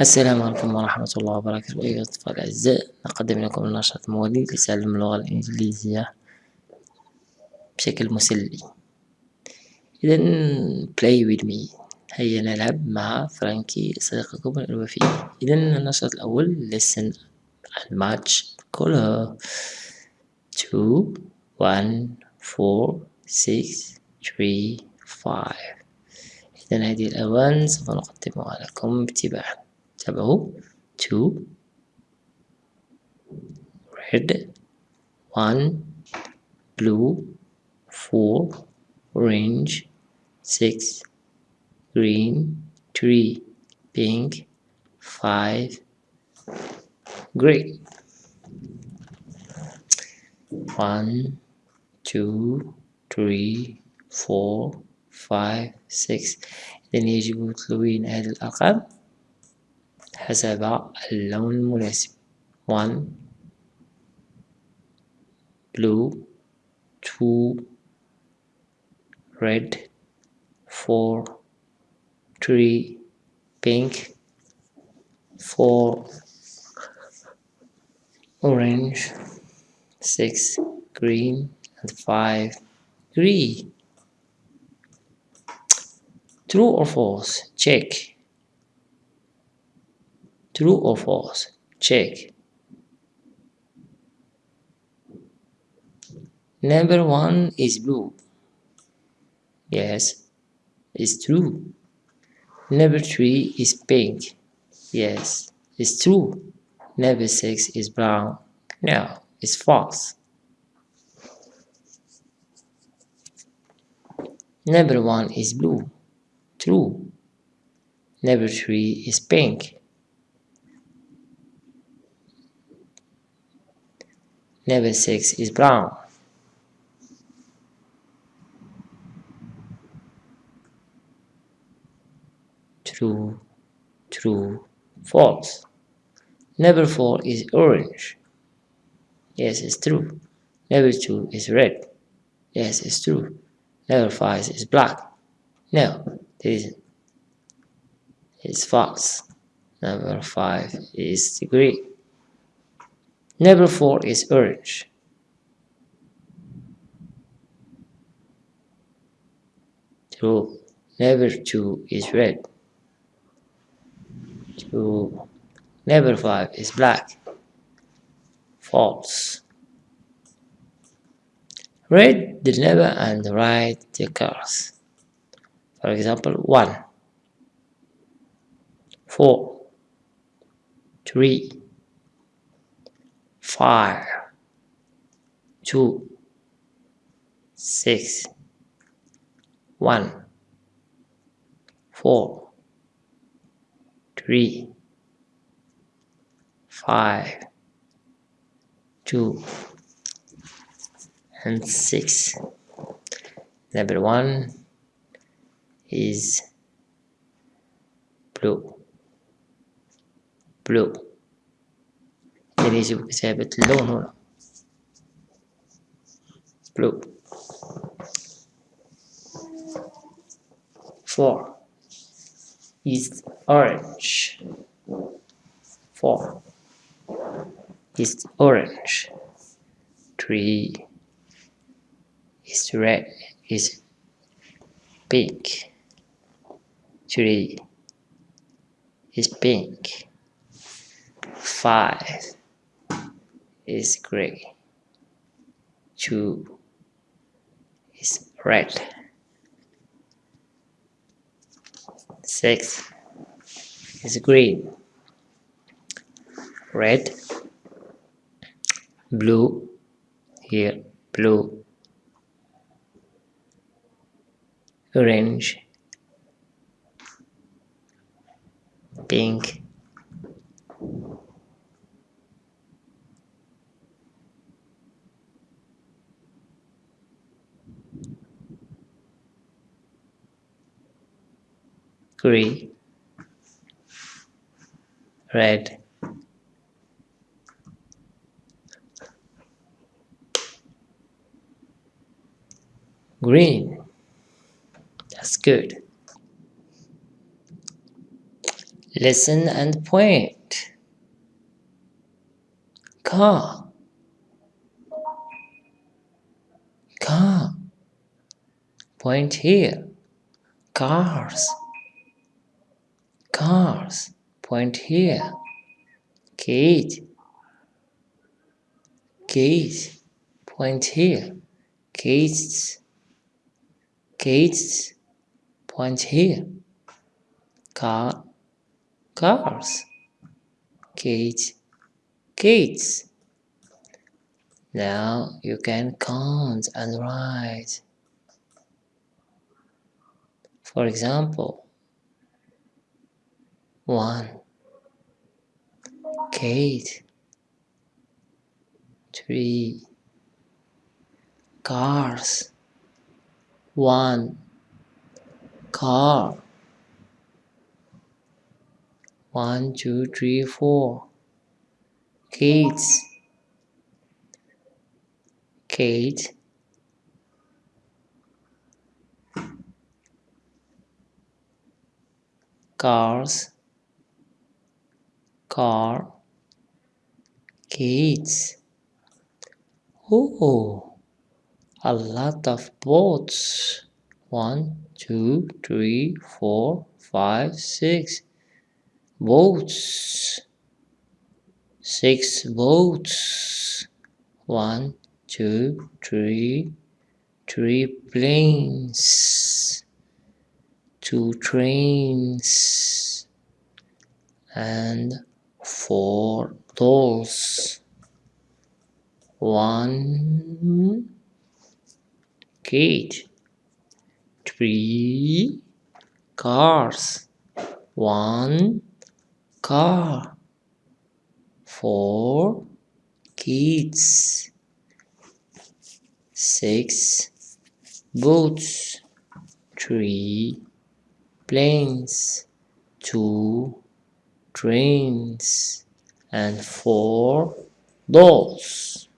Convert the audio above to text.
السلام عليكم ورحمة الله وبركاته. أيها الأطفال الأعزاء نقدم لكم النشاط الموالي لتعلم اللغة الإنجليزية بشكل مسلي. إذا play with me. هيا نلعب مع فرانكي صديقكم الوفي إذا النشاط الأول listen and match color. 2 1 4 6 3 5 إذا هذه الألوان سوف نقدمها لكم باتباعا تابعوا 2 red 1 blue 4 orange 6 green 3 pink 5 gray 1 2 3 4 5 6 إذن يجب تلوين هذه الأرقام حسب اللون المناسب 1 blue 2 red 4 3 pink 4 orange 6 green and 5 green true or false check true or false? Check. Number one is blue. Yes it's true. Number three is pink. Yes it's true. Number six is brown. No it's false. Number one is blue. True. Number three is pink Number 6 is brown. True, true, false. Number 4 is orange. Yes, it's true. Number 2 is red. Yes, it's true. Number 5 is black. No, it isn't. It's false. Number 5 is green. Number 4 is orange. True. Number 2 is red. True. Number 5 is black. False. Read the number and write the colors. For example, 1, 4, 3, five, two, six, one, four, three, five, two, and six. Number one is blue, blue. يجب كتابة اللون هنا blue four is orange four is orange three is red is pink three is pink five is gray. Two is red. Six is green. Red, blue, here, blue, orange, pink, green, red, green. That's good. Listen and point. Car. Car. Point here. Cars. Cars. Point here. Kate. Kate. Point here. Kate's. Kate's. Point here. Car. Cars. Kate. Kate's. Now you can count and write. For example, one, Kate, three, cars, one, car, one, two, three, four, kids, Kate, cars, car, kids. Oh, a lot of boats. One, two, three, four, five, six. Boats. Six boats. One, two, three, three planes. Two trains. And four dolls. One kid. Three cars. One car. Four kids. Six boats. Three planes. Two trains. And four dolls.